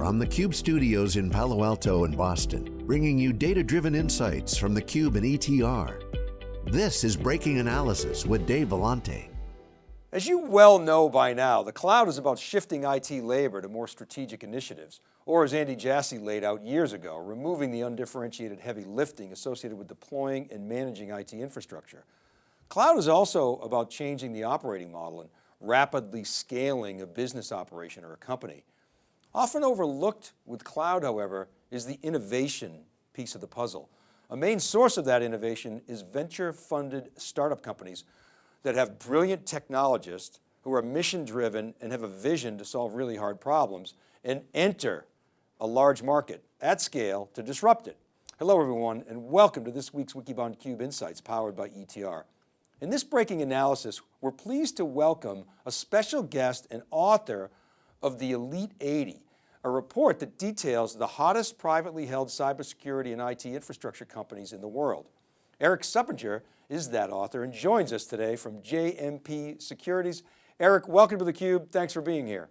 from the Cube studios in Palo Alto and Boston, bringing you data-driven insights from the Cube and ETR. This is Breaking Analysis with Dave Vellante. As you well know by now, the cloud is about shifting IT labor to more strategic initiatives, or as Andy Jassy laid out years ago, removing the undifferentiated heavy lifting associated with deploying and managing IT infrastructure. Cloud is also about changing the operating model and rapidly scaling a business operation or a company. Often overlooked with cloud, however, is the innovation piece of the puzzle. A main source of that innovation is venture funded startup companies that have brilliant technologists who are mission driven and have a vision to solve really hard problems and enter a large market at scale to disrupt it. Hello everyone and welcome to this week's Wikibon Cube Insights powered by ETR. In this breaking analysis, we're pleased to welcome a special guest and author of the Elite 80, a report that details the hottest privately held cybersecurity and IT infrastructure companies in the world. Eric Suppiger is that author and joins us today from JMP Securities. Eric, welcome to theCUBE. Thanks for being here.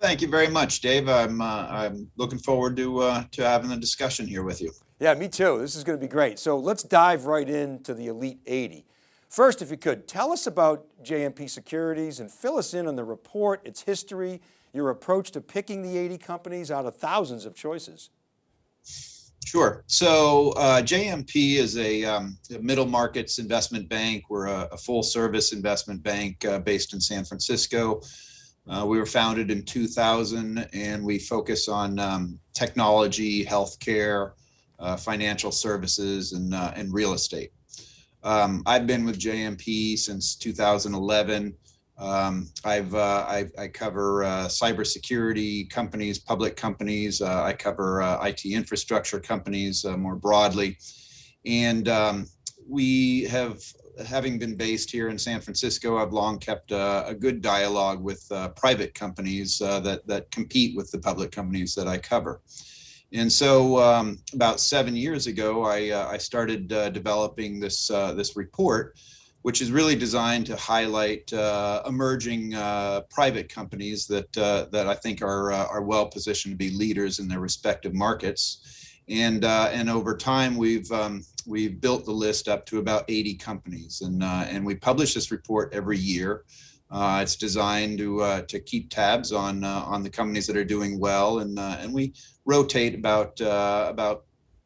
Thank you very much, Dave. I'm, uh, I'm looking forward to, uh, to having the discussion here with you. Yeah, me too. This is going to be great. So let's dive right into the Elite 80. First, if you could, tell us about JMP Securities and fill us in on the report, its history, your approach to picking the 80 companies out of thousands of choices. Sure. So uh, JMP is a, um, a, middle markets investment bank. We're a, a full service investment bank uh, based in San Francisco. Uh, we were founded in 2000 and we focus on um, technology, healthcare, uh, financial services, and, uh, and real estate. Um, I've been with JMP since 2011. Um, I've, uh, I, I, cover uh, cybersecurity companies, public companies. Uh, I cover uh, IT infrastructure companies uh, more broadly. And um, we have, having been based here in San Francisco, I've long kept uh, a good dialogue with private companies that, that compete with the public companies that I cover. And so um, about seven years ago, I, uh, I started uh, developing this, uh, this report, which is really designed to highlight uh, emerging uh, private companies that, uh, that I think are, are well positioned to be leaders in their respective markets. And, and over time, we've, um, we've built the list up to about 80 companies. And, and we publish this report every year. Uh, it's designed to uh, to keep tabs on uh, on the companies that are doing well, and and we rotate about about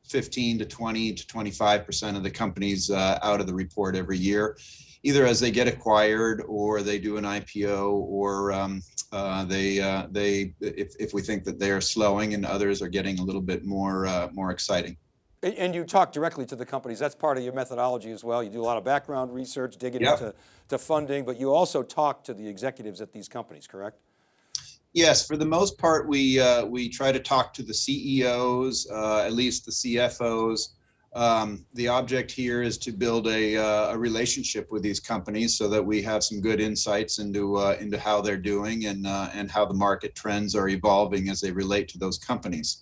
15 to 20 to 25 percent of the companies out of the report every year, either as they get acquired or they do an IPO or um, uh, they uh, they if, if we think that they are slowing and others are getting a little bit more uh, more exciting. And you talk directly to the companies. That's part of your methodology as well. You do a lot of background research, digging yep. into to funding, but you also talk to the executives at these companies, correct? Yes, for the most part, we uh, we try to talk to the CEOs, uh, at least the CFOs. Um, the object here is to build a, uh, a, relationship with these companies so that we have some good insights into uh, into how they're doing and uh, and how the market trends are evolving as they relate to those companies.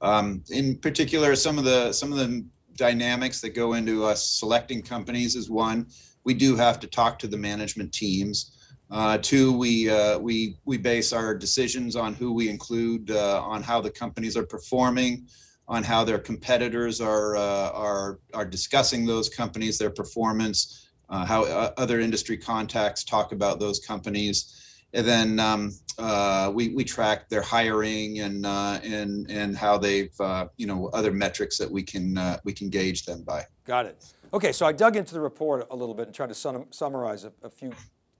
Um, in particular, some of the some of the dynamics that go into us selecting companies is one, we do have to talk to the management teams. Uh, two, we uh, we we base our decisions on who we include, uh, on how the companies are performing, on how their competitors are uh, are are discussing those companies, their performance, uh, how uh, other industry contacts talk about those companies. And then um, uh, we, we track their hiring and, uh, and, and how they've, uh, you know, other metrics that we can, we can gauge them by. Got it. Okay, so I dug into the report a little bit and tried to sum, summarize a, a, few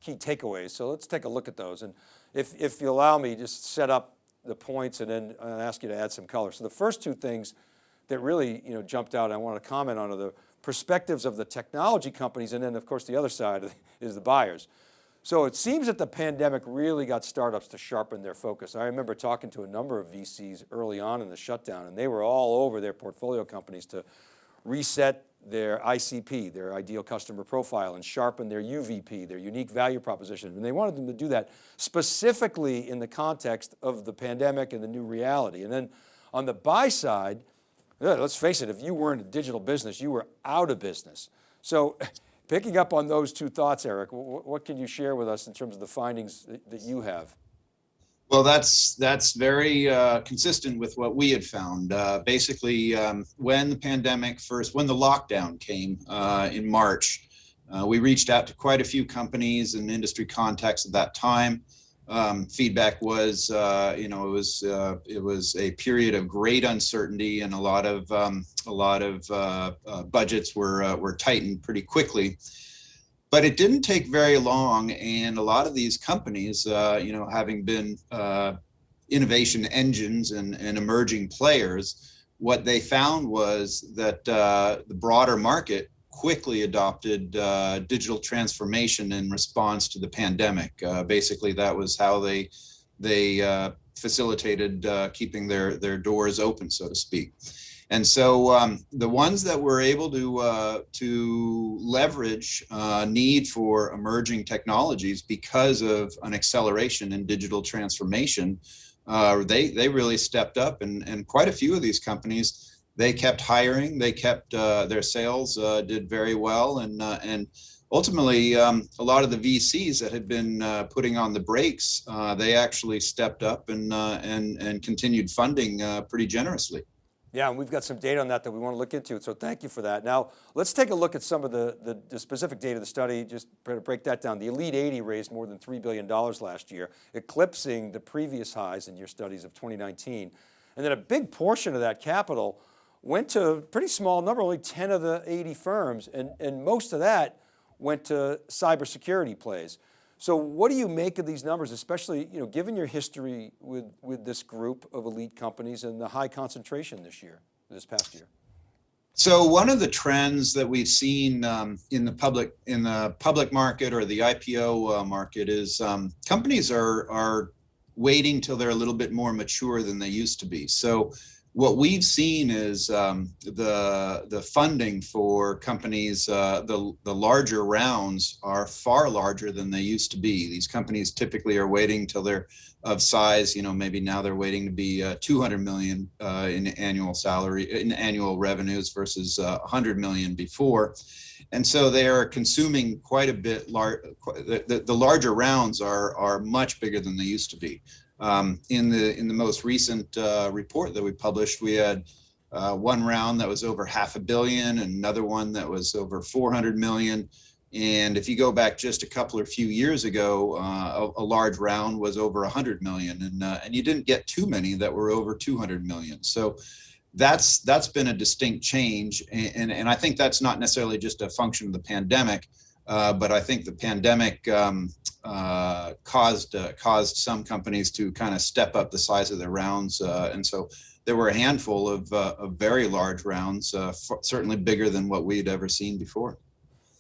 key takeaways. So let's take a look at those. And if, if you allow me, just set up the points and then I'll ask you to add some color. So the first two things that really you know, jumped out I want to comment on are the perspectives of the technology companies and then of course the other side is the buyers. So it seems that the pandemic really got startups to sharpen their focus. I remember talking to a number of VCs early on in the shutdown and they were all over their portfolio companies to reset their ICP, their ideal customer profile and sharpen their UVP, their unique value proposition. And they wanted them to do that specifically in the context of the pandemic and the new reality. And then on the buy side, let's face it, if you weren't a digital business, you were out of business. So Picking up on those two thoughts, Eric, what can you share with us in terms of the findings that you have? Well, that's that's very uh, consistent with what we had found. Uh, basically, um, when the pandemic first, when the lockdown came uh, in March, uh, we reached out to quite a few companies and industry contacts at that time. Um, feedback was, uh, you know, it was uh, it was a period of great uncertainty, and a lot of um, a lot of budgets were were tightened pretty quickly but it didn't take very long and a lot of these companies uh, you know having been uh, innovation engines and, and, emerging players what they found was that uh, the broader market quickly adopted uh, digital transformation in response to the pandemic. Uh, basically that was how they they uh, facilitated keeping their their doors open so to speak and so um, the ones that were able to uh, to leverage uh, need for emerging technologies because of an acceleration in digital transformation, uh, they they really stepped up, and and quite a few of these companies they kept hiring, they kept uh, their sales uh, did very well, and uh, and ultimately um, a lot of the VCs that had been putting on the brakes, they actually stepped up and and and continued funding pretty generously. Yeah, and we've got some data on that that we want to look into, so thank you for that. Now, let's take a look at some of the, the, the specific data of the study, just to break that down. The Elite 80 raised more than $3 billion last year, eclipsing the previous highs in your studies of 2019. And then a big portion of that capital went to a pretty small number, only 10 of the 80 firms, and, and most of that went to cybersecurity plays. So what do you make of these numbers, especially you know, given your history with, with this group of elite companies and the high concentration this year, this past year? So one of the trends that we've seen um, in the public in the public market or the IPO uh, market is um, companies are are waiting till they're a little bit more mature than they used to be. So what we've seen is um, the the funding for companies, uh, the the larger rounds are far larger than they used to be. These companies typically are waiting till they're of size. You know, maybe now they're waiting to be uh, 200 million uh, in annual salary in annual revenues versus 100 uh, million before, and so they are consuming quite a bit. Lar the, the, the larger rounds are are much bigger than they used to be. Um, in the in the most recent uh, report that we published, we had uh, one round that was over half a billion, and another one that was over 400 million. And if you go back just a couple or few years ago, uh, a, a, large round was over 100 million, and uh, and you didn't get too many that were over 200 million. So that's that's been a distinct change, and and, and I think that's not necessarily just a function of the pandemic. Uh, but I think the pandemic um, uh, caused uh, caused some companies to kind of step up the size of their rounds, uh, and so there were a handful of, uh, of very large rounds, certainly bigger than what we'd ever seen before.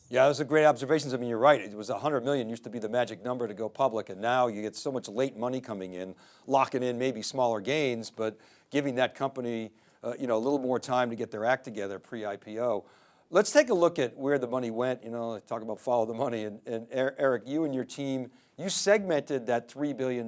Yeah, those are great observations. I mean, you're right. It was 100 million used to be the magic number to go public, and now you get so much late money coming in, locking in maybe smaller gains, but giving that company, you know, a little more time to get their act together pre-IPO. Let's take a look at where the money went. You know, talk about follow the money. And, and Eric, you and your team, you segmented that $3 billion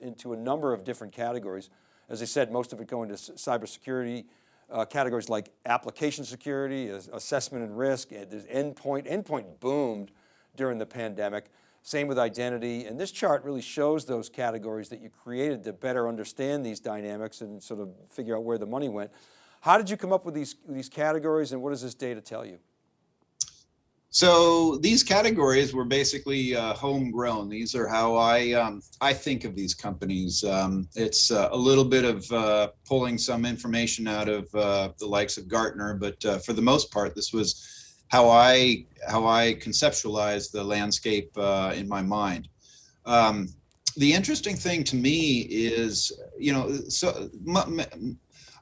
into a number of different categories. As I said, most of it going to cybersecurity, uh, categories like application security, assessment and risk, and there's endpoint. Endpoint boomed during the pandemic. Same with identity. And this chart really shows those categories that you created to better understand these dynamics and sort of figure out where the money went. How did you come up with these, these categories and what does this data tell you? So these categories were basically uh, homegrown. These are how I um, I think of these companies. Um, it's uh, a little bit of uh, pulling some information out of uh, the likes of Gartner, but uh, for the most part, this was how I how I conceptualized the landscape uh, in my mind. Um, the interesting thing to me is, you know, so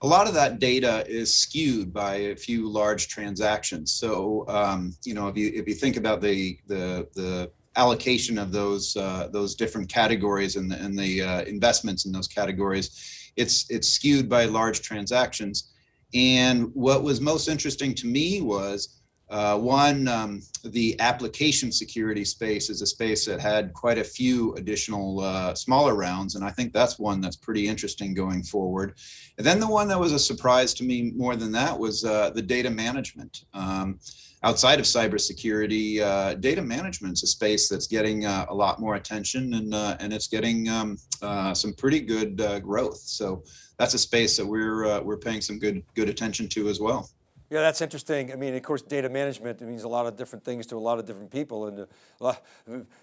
a lot of that data is skewed by a few large transactions. So, um, you know, if you if you think about the the the allocation of those uh, those different categories and the, and the uh, investments in those categories, it's it's skewed by large transactions. And what was most interesting to me was Uh, one, um, the application security space is a space that had quite a few additional uh, smaller rounds, and I think that's one that's pretty interesting going forward. And then the one that was a surprise to me more than that was uh, the data management. Um, outside of cybersecurity, uh, data management's a space that's getting uh, a lot more attention, and uh, and it's getting um, some pretty good growth. So that's a space that we're we're paying some good good attention to as well. Yeah, that's interesting. I mean, of course, data management means a lot of different things to a lot of different people, and uh,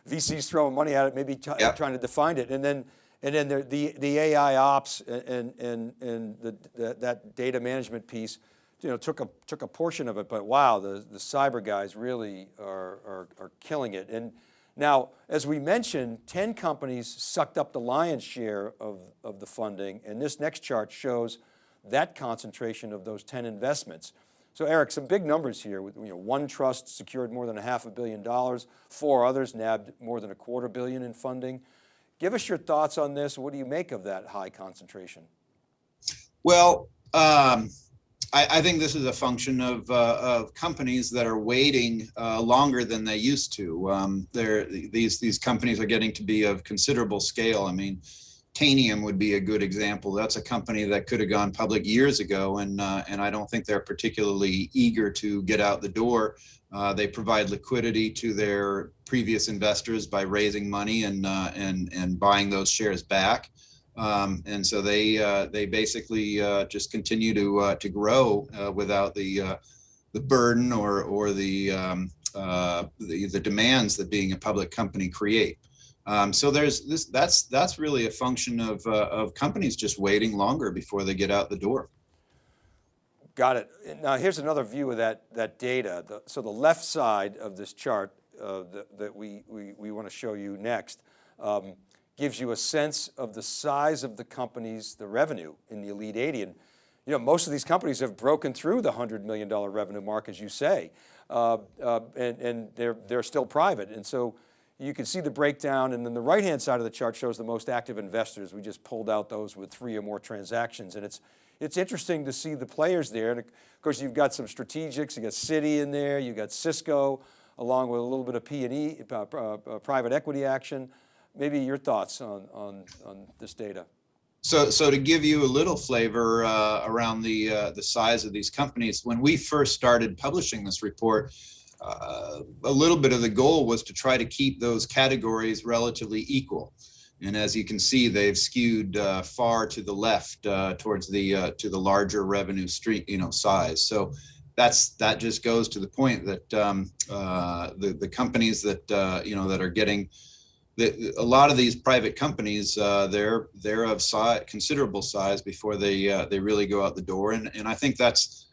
VCs throwing money at it, maybe yep. trying to define it, and then and then the the, the AI ops and and and the, the, that data management piece, you know, took a took a portion of it. But wow, the the cyber guys really are are, are killing it. And now, as we mentioned, 10 companies sucked up the lion's share of of the funding, and this next chart shows that concentration of those 10 investments. So Eric, some big numbers here. You know, OneTrust secured more than a half a billion dollars. Four others nabbed more than a quarter billion in funding. Give us your thoughts on this. What do you make of that high concentration? Well, um, I, I, think this is a function of, uh, of companies that are waiting uh, longer than they used to. Um, these, these companies are getting to be of considerable scale. I mean, Tanium would be a good example. That's a company that could have gone public years ago, and uh, and I don't think they're particularly eager to get out the door. Uh, they provide liquidity to their previous investors by raising money and uh, and and buying those shares back, um, and so they uh, they basically uh, just continue to uh, to grow without the the burden or or the, um, the the demands that being a public company create. Um, so there's this, that's, that's really a function of, uh, of companies just waiting longer before they get out the door. Got it. Now here's another view of that, that data. The, so the left side of this chart uh, that, that, we, we, we want to show you next um, gives you a sense of the size of the companies, the revenue in the Elite 80. And you know, most of these companies have broken through the $100 million revenue mark, as you say, uh, uh, and, and they're, they're still private. And so you can see the breakdown and then the right-hand side of the chart shows the most active investors. We just pulled out those with three or more transactions and it's, it's interesting to see the players there. And of course you've got some strategics, you got Citi in there, you got Cisco, along with a little bit of P&E, uh, uh, uh, private equity action. Maybe your thoughts on, on, on this data. So, so to give you a little flavor uh, around the uh, the size of these companies, when we first started publishing this report, uh, a little bit of the goal was to try to keep those categories relatively equal. And as you can see, they've skewed uh, far to the left uh, towards the uh, to the larger revenue street, you know, size. So that's that just goes to the point that um, uh, the the companies that uh, you know that are getting a lot of these private companies they're they're of considerable size before they they really go out the door. And and I think that's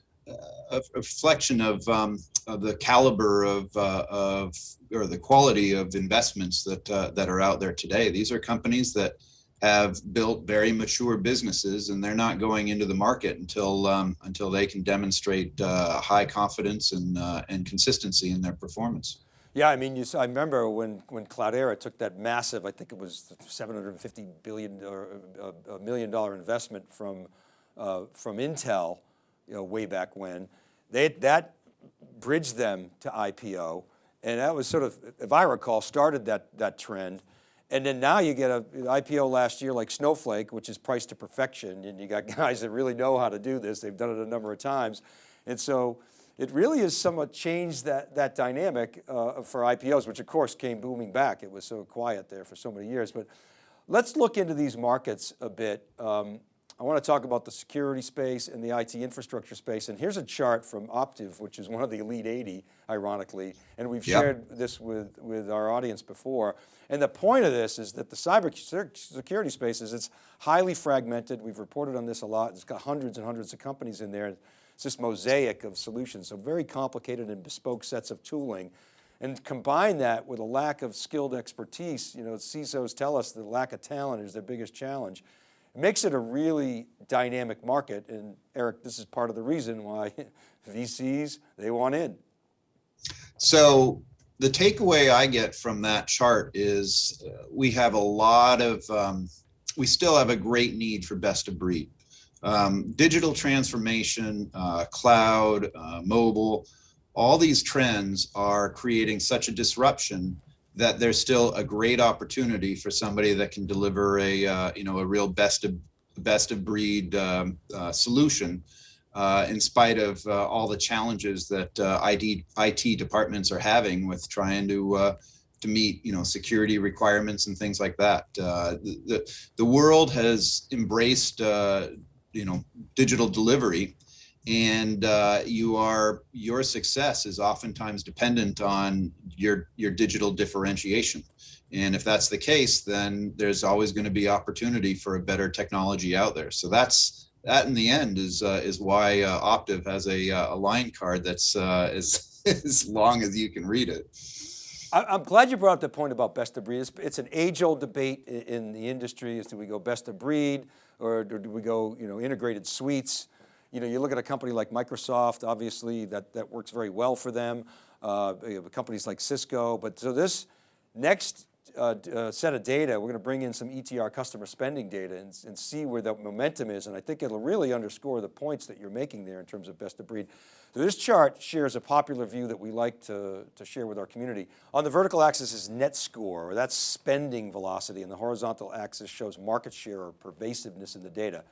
a, reflection of, um, of, the caliber of, uh, of or the quality of investments that uh, that are out there today. These are companies that have built very mature businesses, and they're not going into the market until um, until they can demonstrate uh, high confidence and uh, and consistency in their performance. Yeah, I mean, you, I remember when when Cloudera took that massive, I think it was 750 billion or a uh, million dollar investment from uh, from Intel you know, way back when. They, that bridged them to IPO. And that was sort of, if I recall, started that, that trend. And then now you get a IPO last year like Snowflake, which is priced to perfection. And you got guys that really know how to do this. They've done it a number of times. And so it really has somewhat changed that, that dynamic uh, for IPOs, which of course came booming back. It was so quiet there for so many years. But let's look into these markets a bit. Um, I want to talk about the security space and the IT infrastructure space. And here's a chart from Optiv, which is one of the elite 80, ironically. And we've yep. shared this with, with our audience before. And the point of this is that the cyber security space is it's highly fragmented. We've reported on this a lot. It's got hundreds and hundreds of companies in there. It's this mosaic of solutions, so very complicated and bespoke sets of tooling. And combine that with a lack of skilled expertise, you know, CISOs tell us the lack of talent is their biggest challenge makes it a really dynamic market. And Eric, this is part of the reason why VCs, they want in. So the takeaway I get from that chart is uh, we have a lot of, um, we still have a great need for best of breed. Um, digital transformation, uh, cloud, uh, mobile, all these trends are creating such a disruption that there's still a great opportunity for somebody that can deliver a uh, you know a real best of best of breed um, uh, solution uh, in spite of uh, all the challenges that uh, IT, IT departments are having with trying to uh, to meet you know security requirements and things like that. The, the world has embraced you know digital delivery and you are your success is oftentimes dependent on your your digital differentiation. And if that's the case, then there's always going to be opportunity for a better technology out there. So that's that in the end is uh, is why uh, Optiv has a, uh, a line card that's uh, as, as long as you can read it. I'm glad you brought up the point about best of breed. It's, it's an age-old debate in the industry: is do we go best of breed or do we go, you know, integrated suites? You know, you look at a company like Microsoft, obviously that that works very well for them. Uh, companies like Cisco, but so this next uh, uh, set of data, we're going to bring in some ETR customer spending data and, and, see where the momentum is. And I think it'll really underscore the points that you're making there in terms of best of breed. So this chart shares a popular view that we like to, to share with our community. On the vertical axis is net score, or that's spending velocity, and the horizontal axis shows market share or pervasiveness in the data.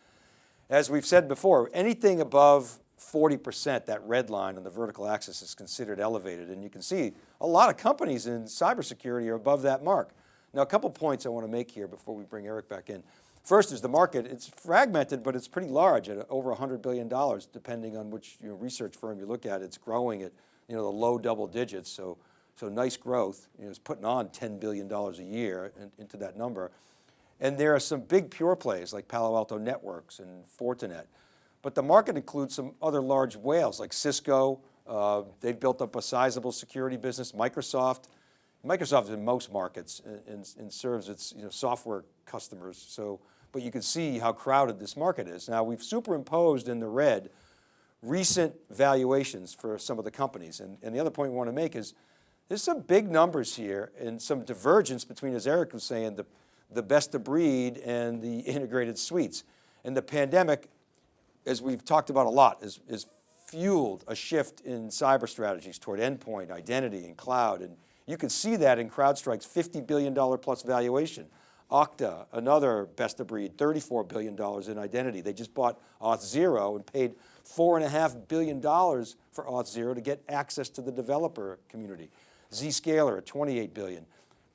As we've said before, anything above 40%, that red line on the vertical axis is considered elevated. And you can see a lot of companies in cybersecurity are above that mark. Now, a couple points I want to make here before we bring Eric back in. First is the market, it's fragmented, but it's pretty large at over $100 billion, depending on which you know, research firm you look at. It's growing at you know, the low double digits, so, so nice growth. You know, it's putting on $10 billion a year in, into that number. And there are some big pure plays like Palo Alto Networks and Fortinet. But the market includes some other large whales like Cisco. Uh, they've built up a sizable security business. Microsoft, Microsoft is in most markets and, and, serves its you know, software customers. So, but you can see how crowded this market is. Now we've superimposed in the red recent valuations for some of the companies. And, and the other point we want to make is there's some big numbers here and some divergence between, as Eric was saying, the, the best of breed and the integrated suites. And the pandemic as we've talked about a lot, is, is fueled a shift in cyber strategies toward endpoint, identity, and cloud. And you can see that in CrowdStrike's $50 billion plus valuation. Okta, another best of breed, $34 billion in identity. They just bought Auth0 and paid $4.5 billion for Auth0 to get access to the developer community. Zscaler at 28 billion.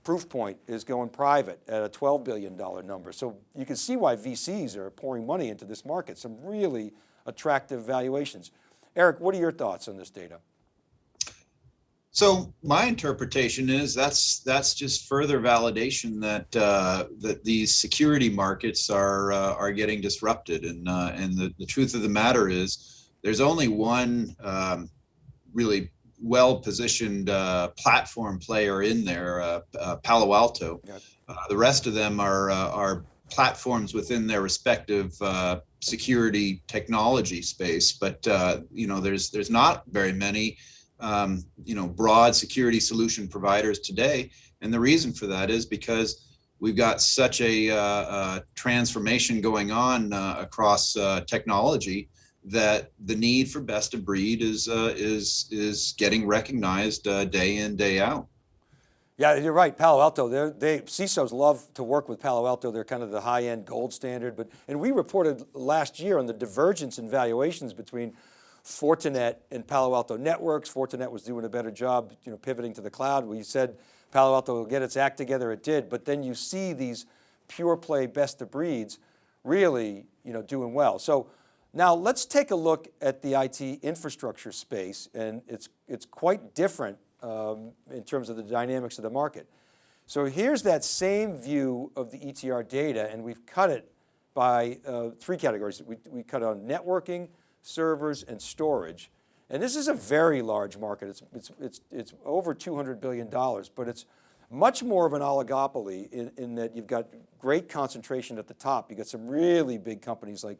Proofpoint is going private at a $12 billion number. So you can see why VCs are pouring money into this market, some really attractive valuations. Eric, what are your thoughts on this data? So my interpretation is that's that's just further validation that uh, that these security markets are uh, are getting disrupted, and uh, and the, the truth of the matter is there's only one um, really well-positioned uh, platform player in there, uh, uh, Palo Alto. Uh, the rest of them are uh, are platforms within their respective uh, security technology space. But you know, there's there's not very many um, you know broad security solution providers today, and the reason for that is because we've got such a, a transformation going on across technology that the need for best of breed is uh, is is getting recognized uh, day in day out. Yeah, you're right. Palo Alto, they CISOs love to work with Palo Alto. They're kind of the high end gold standard. But and we reported last year on the divergence in valuations between Fortinet and Palo Alto Networks. Fortinet was doing a better job, you know, pivoting to the cloud. We said Palo Alto will get its act together. It did. But then you see these pure play best of breeds really, you know, doing well. So now let's take a look at the IT infrastructure space and it's, it's quite different um, in terms of the dynamics of the market. So here's that same view of the ETR data and we've cut it by uh, three categories. We, we cut on networking, servers, and storage. And this is a very large market. It's, it's, it's, it's over $200 billion, but it's much more of an oligopoly in, in that you've got great concentration at the top. You've got some really big companies like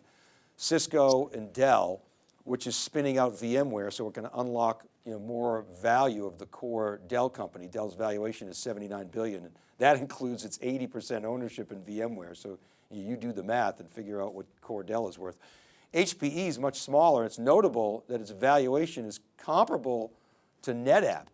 Cisco and Dell, which is spinning out VMware, so we're going to unlock you know, more value of the core Dell company. Dell's valuation is 79 billion. And that includes its 80% ownership in VMware. So you do the math and figure out what core Dell is worth. HPE is much smaller. It's notable that its valuation is comparable to NetApp.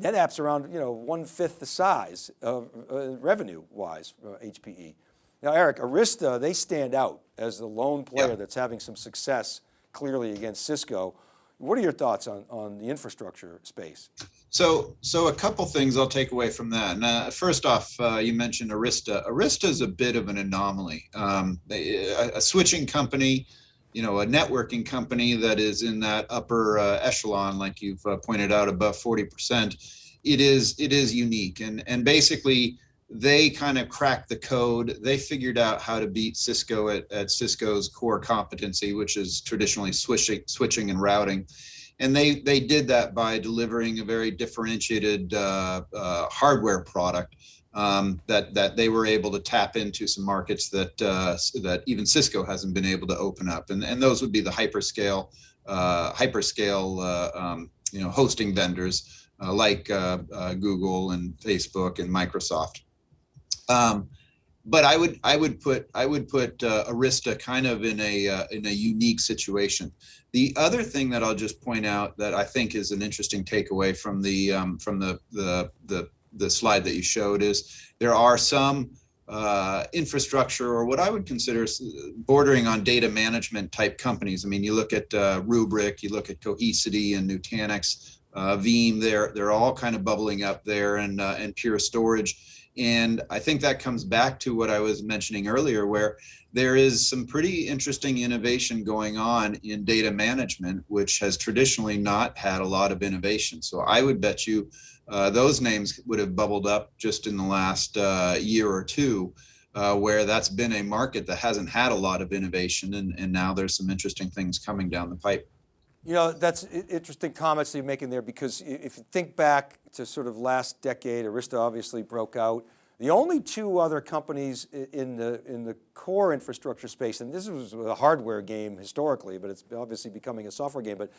NetApp's around, you know, one fifth the size of uh, revenue wise, uh, HPE. Now, Eric, Arista, they stand out as the lone player that's having some success clearly against Cisco. What are your thoughts on, on the infrastructure space? So, so a couple things I'll take away from that. And, uh, first off, uh, you mentioned Arista. Arista is a bit of an anomaly. Um, a, a, switching company, you know, a networking company that is in that upper uh, echelon, like you've uh, pointed out, above 40%. It is it is unique, and and basically they kind of cracked the code. They figured out how to beat Cisco at, at Cisco's core competency, which is traditionally switching, switching and routing. And they, they did that by delivering a very differentiated uh, uh, hardware product um, that, that they were able to tap into some markets that, uh, that even Cisco hasn't been able to open up. And, and those would be the hyperscale, uh, hyperscale uh, um, you know, hosting vendors uh, like Google and Facebook and Microsoft. Um, but I would I would put I would put uh, Arista kind of in a uh, in a unique situation. The other thing that I'll just point out that I think is an interesting takeaway from the um, from the, the the the slide that you showed is there are some uh, infrastructure or what I would consider bordering on data management type companies. I mean, you look at uh, Rubrik, you look at Cohesity and Nutanix, uh, Veeam. They're they're all kind of bubbling up there, and uh, and Pure Storage and I think that comes back to what I was mentioning earlier, where there is some pretty interesting innovation going on in data management, which has traditionally not had a lot of innovation. So I would bet you uh, those names would have bubbled up just in the last uh, year or two, uh, where that's been a market that hasn't had a lot of innovation. And, and now there's some interesting things coming down the pipe. You know, that's interesting comments you're making there because if you think back to sort of last decade, Arista obviously broke out. The only two other companies in the, in the core infrastructure space, and this was a hardware game historically, but it's obviously becoming a software game, but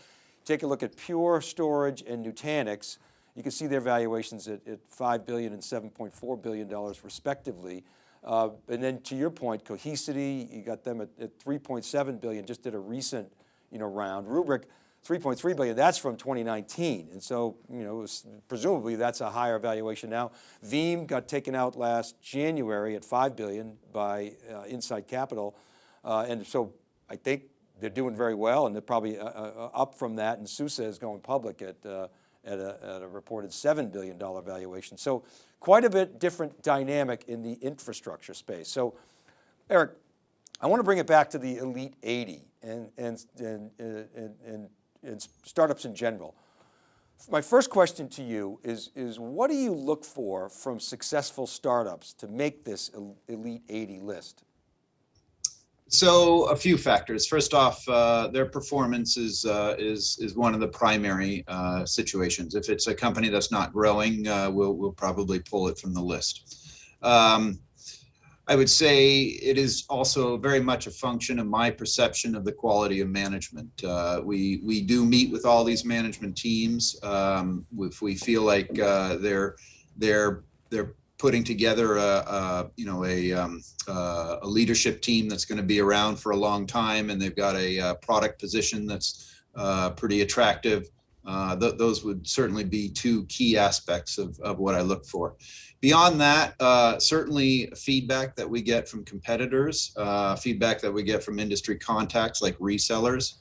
take a look at Pure Storage and Nutanix. You can see their valuations at, at 5 billion and 7.4 billion dollars respectively. Uh, and then to your point, Cohesity, you got them at, at 3.7 billion, just did a recent you know, round. Rubrik, 3.3 billion, that's from 2019. And so, you know, was, presumably that's a higher valuation now. Veeam got taken out last January at 5 billion by uh, Insight Capital. Uh, and so I think they're doing very well and they're probably uh, uh up from that. And SUSE is going public at, uh, at a, at, a, reported $7 billion valuation. So quite a bit different dynamic in the infrastructure space. So Eric, I want to bring it back to the Elite 80 and, and, and, and, and, and startups in general. My first question to you is, is what do you look for from successful startups to make this Elite 80 list? So a few factors. First off, uh, their performance is, uh, is, is one of the primary uh, situations. If it's a company that's not growing, uh, we'll, we'll probably pull it from the list. Um, I would say it is also very much a function of my perception of the quality of management. Uh, we we do meet with all these management teams. Um, if we feel like uh, they're they're they're putting together a, a you know a, um, a leadership team that's going to be around for a long time, and they've got a, a uh, product position that's uh, pretty attractive. Uh, th those would certainly be two key aspects of, of what I look for. Beyond that, uh, certainly feedback that we get from competitors, uh, feedback that we get from industry contacts like resellers.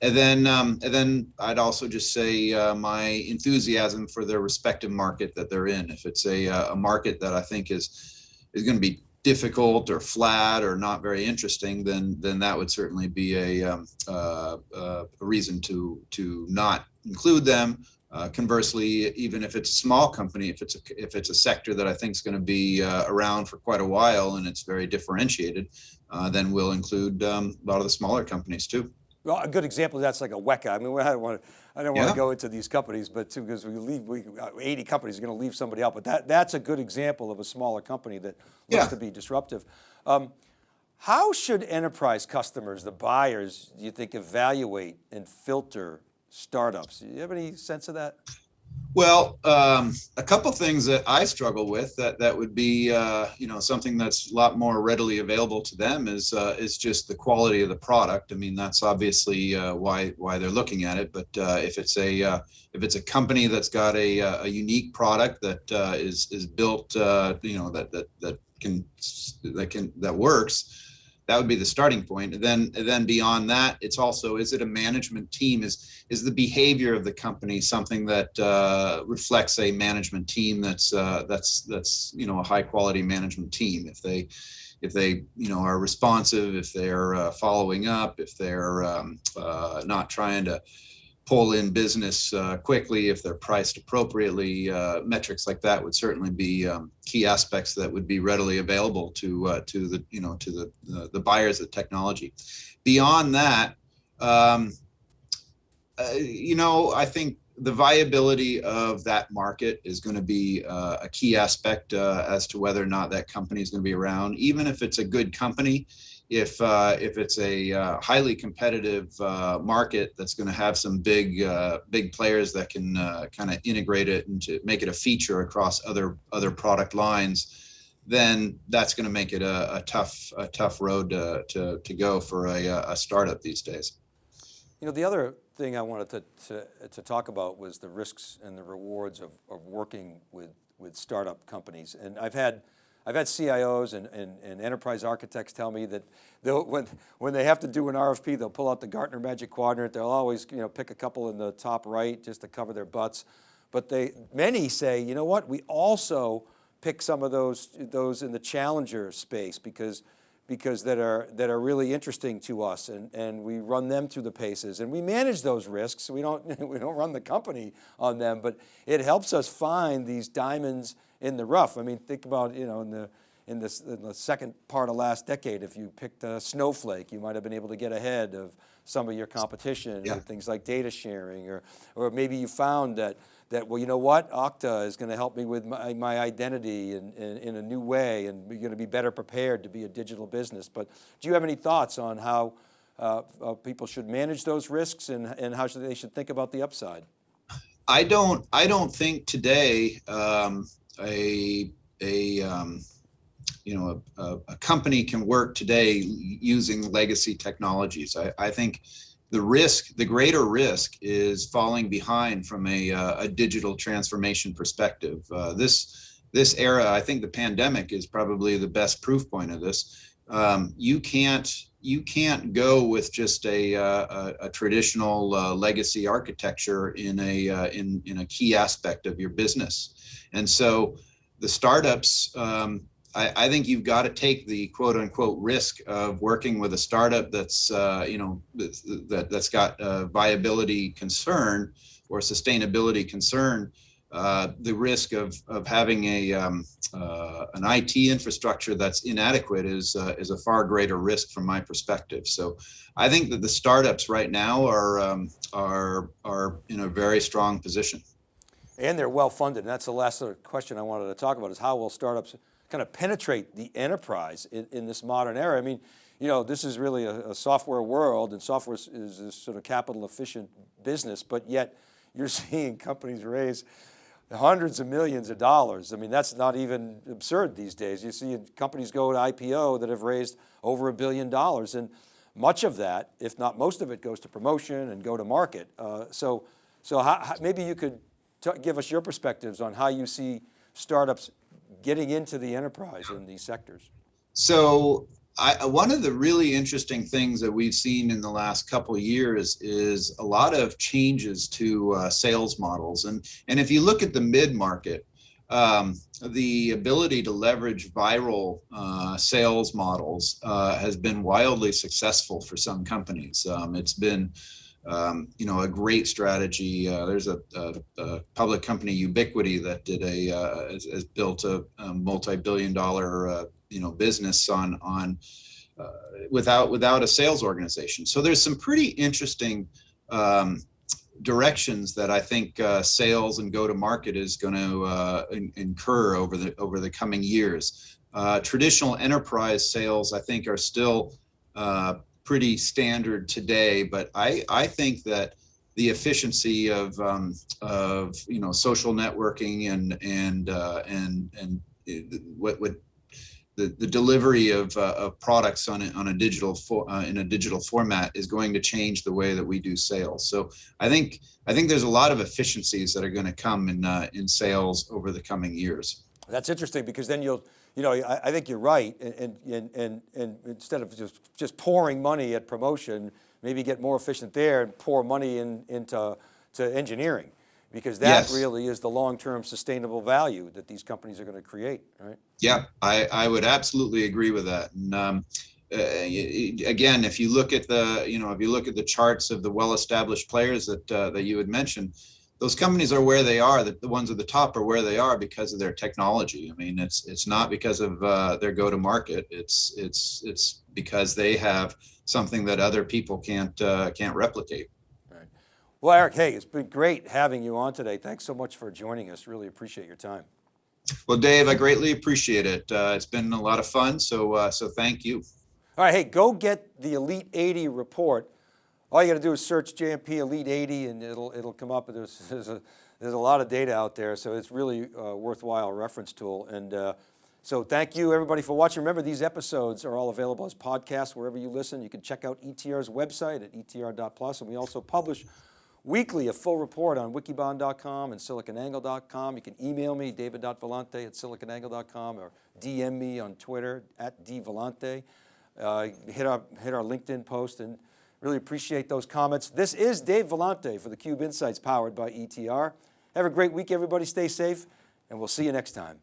And then, um, and then I'd also just say uh, my enthusiasm for their respective market that they're in. If it's a, uh, a market that I think is is going to be difficult or flat or not very interesting, then then that would certainly be a, um, uh, uh, a reason to to not include them uh, conversely, even if it's a small company, if it's a, if it's a sector that I think is going to be uh, around for quite a while and it's very differentiated, uh, then we'll include um, a lot of the smaller companies too. Well, a good example of that's like a WEKA. I mean, I don't want to, I don't want yeah. to go into these companies, but too, because we leave, we, uh, 80 companies are going to leave somebody out, but that, that's a good example of a smaller company that looks yeah. to be disruptive. Um, how should enterprise customers, the buyers, do you think evaluate and filter startups. Do you have any sense of that? Well, um, a couple things that I struggle with that that would be uh, you know something that's a lot more readily available to them is uh, is just the quality of the product. I mean that's obviously uh, why why they're looking at it. But uh, if it's a uh, if it's a company that's got a, uh, a unique product that is is built you know that that that can that can that works, that would be the starting point. Then, then beyond that, it's also, is it a management team? Is, is the behavior of the company something that uh, reflects a management team that's, uh, that's, that's, you know, a high quality management team? If they, if they, you know, are responsive, if they're uh, following up, if they're um, uh, not trying to, pull in business uh, quickly if they're priced appropriately. Uh, metrics like that would certainly be um, key aspects that would be readily available to uh, to the you know to the the, the buyers of technology. Beyond that, um, uh, you know, I think the viability of that market is going to be uh, a key aspect uh, as to whether or not that company is going to be around. Even if it's a good company, if uh, if it's a uh, highly competitive uh, market that's going to have some big uh, big players that can uh, kind of integrate it and to make it a feature across other other product lines, then that's going to make it a, a, tough a tough road to to, to go for a, a startup these days. You know, the other thing I wanted to, to, to talk about was the risks and the rewards of, of working with, with startup companies. And I've had I've had CIOs and, and, and enterprise architects tell me that when, when they have to do an RFP, they'll pull out the Gartner Magic Quadrant. They'll always you know, pick a couple in the top right just to cover their butts. But they, many say, you know what, we also pick some of those, those in the challenger space because, because that, are, that are really interesting to us and, and we run them through the paces and we manage those risks. We don't, we don't run the company on them, but it helps us find these diamonds in the rough. I mean, think about, you know, in the, in, this, in the second part of last decade, if you picked a snowflake, you might have been able to get ahead of some of your competition yeah. with things like data sharing, or, or maybe you found that, that, well, you know what, Okta is going to help me with my, my identity in, in, in, a new way, and we're going to be better prepared to be a digital business. But do you have any thoughts on how uh, uh, people should manage those risks and, and how should they should think about the upside? I don't, I don't think today um, a a um, you know a, a, company can work today using legacy technologies. I, I think the risk, the greater risk, is falling behind from a, uh, a digital transformation perspective. Uh, this this era, I think the pandemic is probably the best proof point of this. Um, you can't you can't go with just a, uh, a, a traditional uh, legacy architecture in a uh, in in a key aspect of your business. And so the startups, um, I, I, think you've got to take the quote unquote risk of working with a startup that's, uh, you know, that, that's got a viability concern or sustainability concern. Uh, the risk of, of having a, um, uh, an IT infrastructure that's inadequate is, uh, is a far greater risk from my perspective. So I think that the startups right now are, um, are, are in a very strong position. And they're well funded. And that's the last sort of question I wanted to talk about is how will startups kind of penetrate the enterprise in, in this modern era? I mean, you know, this is really a, a software world and software is, is a sort of capital efficient business, but yet you're seeing companies raise hundreds of millions of dollars. I mean, that's not even absurd these days. You see companies go to IPO that have raised over a billion dollars and much of that, if not most of it goes to promotion and go to market. Uh, so so how, how, maybe you could give us your perspectives on how you see startups getting into the enterprise in these sectors. So I, one of the really interesting things that we've seen in the last couple years is a lot of changes to uh, sales models. And, and if you look at the mid-market, um, the ability to leverage viral uh, sales models uh, has been wildly successful for some companies. Um, it's been um, you know, a great strategy. Uh, there's a, a, a, public company, Ubiquiti, that did a uh, has, has, built a, a multi-billion-dollar uh, you know business on on uh, without without a sales organization. So there's some pretty interesting um, directions that I think uh, sales and go-to-market is going to uh, in, incur over the over the coming years. traditional enterprise sales, I think, are still pretty standard today, but I, I think that the efficiency of um, of you know social networking and and uh, and and what what the, the delivery of, uh, of products on a, on a digital for, uh, in a digital format is going to change the way that we do sales. So I think I think there's a lot of efficiencies that are going to come in uh, in sales over the coming years. That's interesting because then you'll, you know, I, I think you're right. And, and, and, and instead of just, just pouring money at promotion, maybe get more efficient there and pour money in, into to engineering because that Yes. really is the long-term sustainable value that these companies are going to create, right? Yeah, I, I would absolutely agree with that. And um, uh, again, if you look at the, you know, if you look at the charts of the well-established players that uh, that you had mentioned, those companies are where they are. The, the ones at the top are where they are because of their technology. I mean, it's it's not because of uh, their go-to-market. It's it's it's because they have something that other people can't uh, can't replicate. Right. Well, Eric, hey, it's been great having you on today. Thanks so much for joining us. Really appreciate your time. Well, Dave, I greatly appreciate it. Uh, it's been a lot of fun. So uh, so thank you. All right, hey, go get the Elite 80 report. All you got to do is search JMP Elite 80 and it'll, it'll come up. There's, there's, a, there's a lot of data out there, so it's really a worthwhile reference tool. And uh, so thank you everybody for watching. Remember, these episodes are all available as podcasts wherever you listen. You can check out ETR's website at etr.plus, and we also publish weekly a full report on wikibon.com and siliconangle.com. You can email me, david.vellante at siliconangle.com or DM me on Twitter at dvellante. Uh, hit, our, hit our LinkedIn post and really appreciate those comments. This is Dave Vellante for theCUBE Insights powered by ETR. Have a great week everybody, stay safe and we'll see you next time.